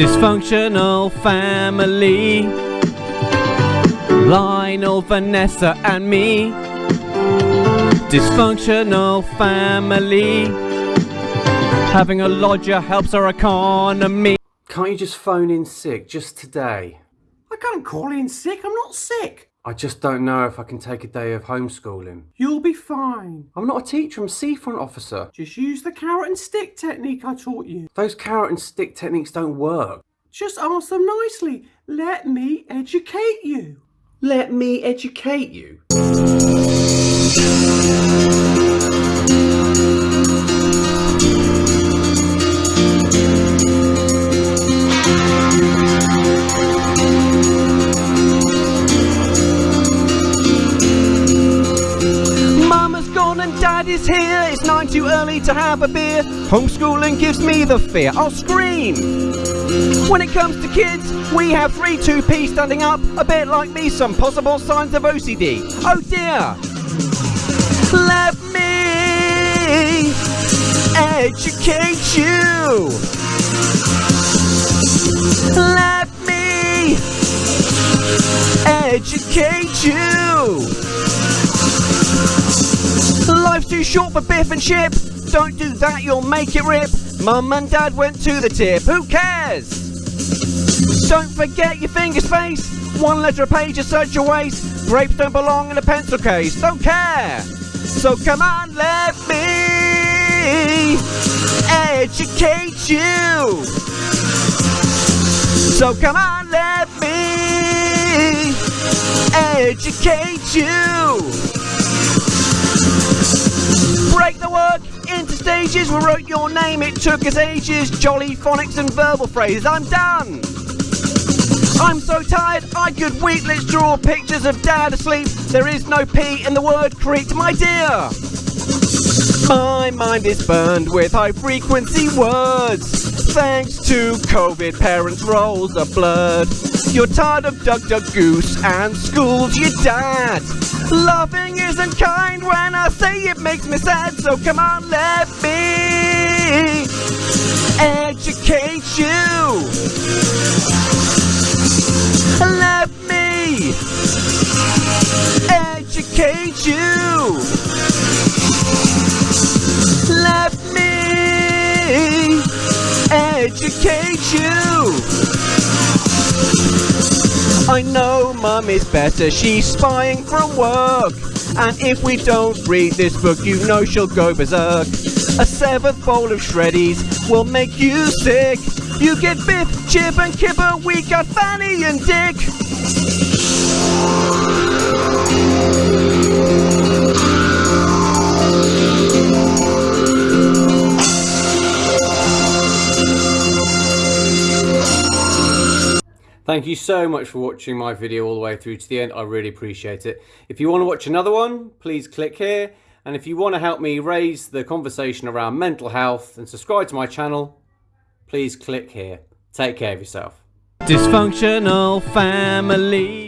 Dysfunctional family. Lionel, Vanessa, and me. Dysfunctional family. Having a lodger helps our economy. Can't you just phone in sick just today? I can't call in sick. I'm not sick. I just don't know if I can take a day of homeschooling. You'll be fine. I'm not a teacher, I'm a seafront officer. Just use the carrot and stick technique I taught you. Those carrot and stick techniques don't work. Just ask them nicely. Let me educate you. Let me educate you. And daddy's here. It's nine too early to have a beer. Homeschooling gives me the fear. I'll scream. When it comes to kids, we have 3 2p standing up, a bit like me, some possible signs of OCD. Oh dear! Let me educate you! Let me educate you! Too short for biff and chip. Don't do that, you'll make it rip. Mum and dad went to the tip. Who cares? Don't forget your finger space. One letter a page is such a waste. Grapes don't belong in a pencil case. Don't care. So come on, let me educate you. So come on, let me educate you. Stages. We wrote your name, it took us ages. Jolly phonics and verbal phrases. I'm done. I'm so tired, I could weep. Let's draw pictures of dad asleep. There is no P in the word creaked, my dear. My mind is burned with high frequency words. Thanks to COVID, parents' roles are blurred. You're tired of Duck Duck Goose and school's your dad. Loving isn't kind when I say it makes me sad, so come on, let me educate you. Let me educate you. Educate you. I know mum is better, she's spying from work. And if we don't read this book, you know she'll go berserk. A seventh bowl of shreddies will make you sick. You get Biff, Chip, and Kipper, we got Fanny and Dick. Thank you so much for watching my video all the way through to the end. I really appreciate it. If you want to watch another one, please click here. And if you want to help me raise the conversation around mental health and subscribe to my channel, please click here. Take care of yourself. Dysfunctional family.